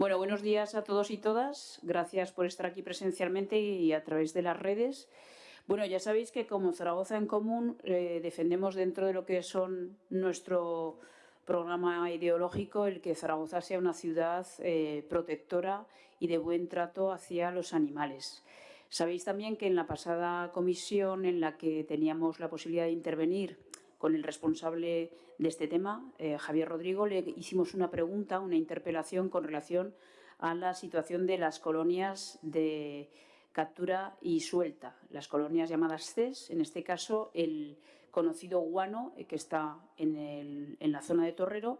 Bueno, buenos días a todos y todas. Gracias por estar aquí presencialmente y a través de las redes. Bueno, ya sabéis que como Zaragoza en Común eh, defendemos dentro de lo que son nuestro programa ideológico el que Zaragoza sea una ciudad eh, protectora y de buen trato hacia los animales. Sabéis también que en la pasada comisión en la que teníamos la posibilidad de intervenir con el responsable de este tema, eh, Javier Rodrigo, le hicimos una pregunta, una interpelación con relación a la situación de las colonias de captura y suelta, las colonias llamadas CES, en este caso el conocido guano eh, que está en, en la zona de Torrero.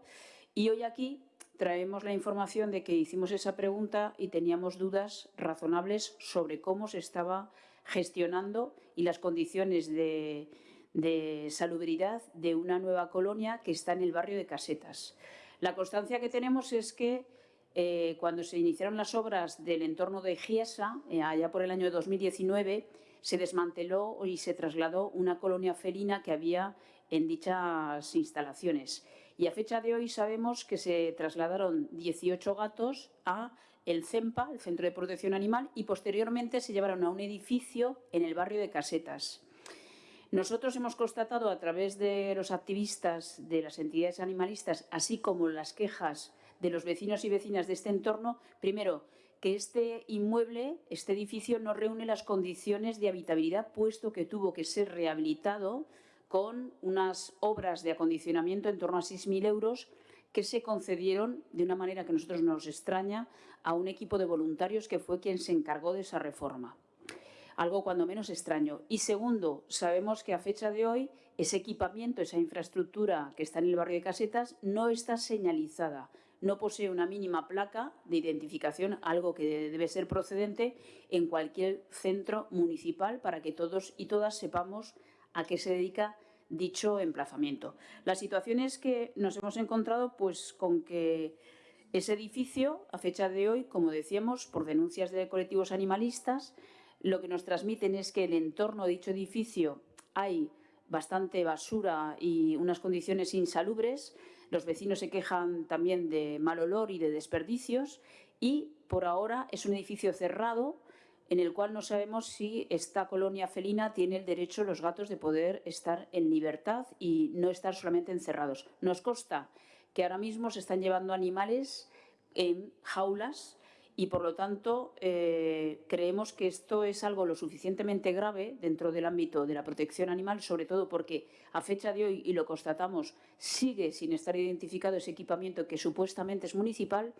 Y hoy aquí traemos la información de que hicimos esa pregunta y teníamos dudas razonables sobre cómo se estaba gestionando y las condiciones de, de salubridad de una nueva colonia que está en el barrio de Casetas. La constancia que tenemos es que eh, cuando se iniciaron las obras del entorno de Giesa, eh, allá por el año 2019, se desmanteló y se trasladó una colonia felina que había en dichas instalaciones. Y a fecha de hoy sabemos que se trasladaron 18 gatos a el CEMPA, el Centro de Protección Animal, y posteriormente se llevaron a un edificio en el barrio de Casetas. Nosotros hemos constatado a través de los activistas de las entidades animalistas, así como las quejas de los vecinos y vecinas de este entorno, primero, que este inmueble, este edificio, no reúne las condiciones de habitabilidad, puesto que tuvo que ser rehabilitado con unas obras de acondicionamiento en torno a 6.000 euros que se concedieron de una manera que a nosotros nos extraña a un equipo de voluntarios que fue quien se encargó de esa reforma algo cuando menos extraño. Y segundo, sabemos que a fecha de hoy ese equipamiento, esa infraestructura que está en el barrio de Casetas no está señalizada, no posee una mínima placa de identificación, algo que debe ser procedente en cualquier centro municipal para que todos y todas sepamos a qué se dedica dicho emplazamiento. La situación es que nos hemos encontrado pues con que ese edificio, a fecha de hoy, como decíamos, por denuncias de colectivos animalistas, lo que nos transmiten es que el entorno de dicho edificio hay bastante basura y unas condiciones insalubres. Los vecinos se quejan también de mal olor y de desperdicios y por ahora es un edificio cerrado en el cual no sabemos si esta colonia felina tiene el derecho los gatos de poder estar en libertad y no estar solamente encerrados. Nos consta que ahora mismo se están llevando animales en jaulas y por lo tanto eh, creemos que esto es algo lo suficientemente grave dentro del ámbito de la protección animal, sobre todo porque a fecha de hoy, y lo constatamos, sigue sin estar identificado ese equipamiento que supuestamente es municipal.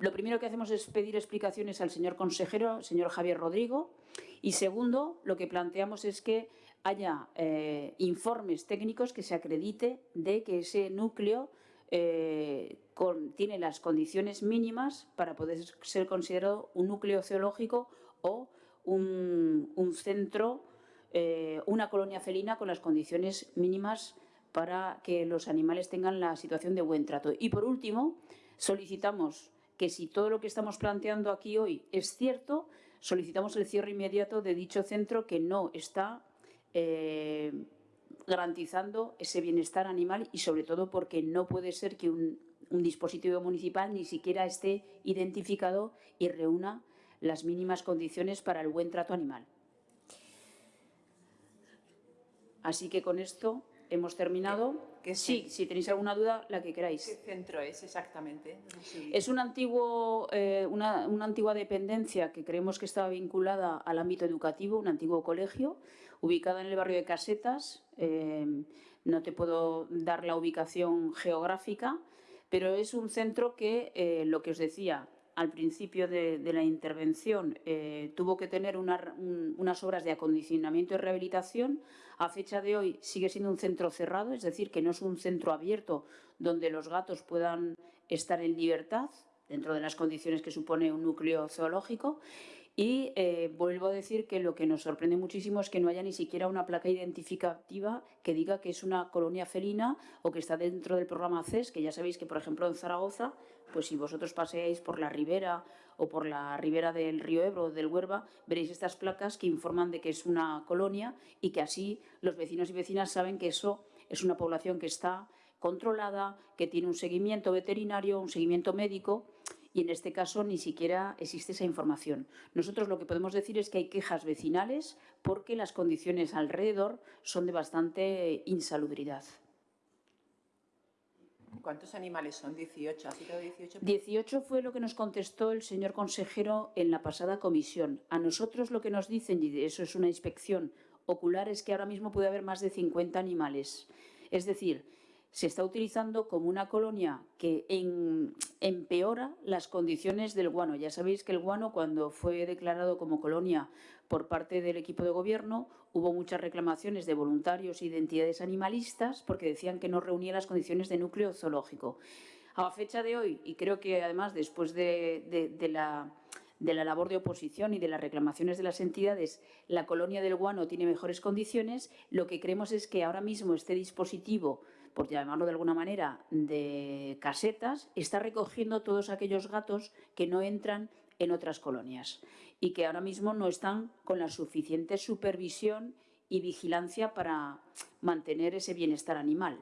Lo primero que hacemos es pedir explicaciones al señor consejero, señor Javier Rodrigo, y segundo, lo que planteamos es que haya eh, informes técnicos que se acredite de que ese núcleo eh, tiene las condiciones mínimas para poder ser considerado un núcleo zoológico o un, centro, eh, una colonia felina con las condiciones mínimas para que los animales tengan la situación de buen trato. Y por último, solicitamos que si todo lo que estamos planteando aquí hoy es cierto, solicitamos el cierre inmediato de dicho centro que no está eh, garantizando ese bienestar animal y sobre todo porque no puede ser que un, un dispositivo municipal ni siquiera esté identificado y reúna las mínimas condiciones para el buen trato animal. Así que con esto hemos terminado. sí, si tenéis alguna duda, la que queráis. ¿Qué centro es exactamente? Es un antiguo, eh, una, antigua dependencia que creemos que estaba vinculada al ámbito educativo, un antiguo colegio, ubicada en el barrio de Casetas. Eh, no te puedo dar la ubicación geográfica, pero es un centro que, eh, lo que os decía al principio de, la intervención, eh, tuvo que tener unas obras de acondicionamiento y rehabilitación. A fecha de hoy sigue siendo un centro cerrado, es decir, que no es un centro abierto donde los gatos puedan estar en libertad dentro de las condiciones que supone un núcleo zoológico y eh, vuelvo a decir que lo que nos sorprende muchísimo es que no haya ni siquiera una placa identificativa que diga que es una colonia felina o que está dentro del programa CES, que ya sabéis que, por ejemplo, en Zaragoza, pues si vosotros paseáis por la ribera o por la ribera del río Ebro o del Huerva, veréis estas placas que informan de que es una colonia y que así los vecinos y vecinas saben que eso es una población que está controlada, que tiene un seguimiento veterinario, un seguimiento médico y en este caso ni siquiera existe esa información. Nosotros lo que podemos decir es que hay quejas vecinales porque las condiciones alrededor son de bastante insalubridad. ¿Cuántos animales son? 18. ¿Ha citado 18? 18 fue lo que nos contestó el señor consejero en la pasada comisión. A nosotros lo que nos dicen, y eso es una inspección ocular, es que ahora mismo puede haber más de 50 animales. Es decir, se está utilizando como una colonia que empeora las condiciones del guano. Ya sabéis que el guano, cuando fue declarado como colonia por parte del equipo de gobierno, hubo muchas reclamaciones de voluntarios y de entidades animalistas porque decían que no reunía las condiciones de núcleo zoológico. A fecha de hoy, y creo que además después de la labor de oposición y de las reclamaciones de las entidades, la colonia del guano tiene mejores condiciones, lo que creemos es que ahora mismo este dispositivo, por llamarlo de alguna manera, de casetas, está recogiendo todos aquellos gatos que no entran en otras colonias y que ahora mismo no están con la suficiente supervisión y vigilancia para mantener ese bienestar animal.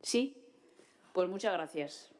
¿Sí? Pues muchas gracias.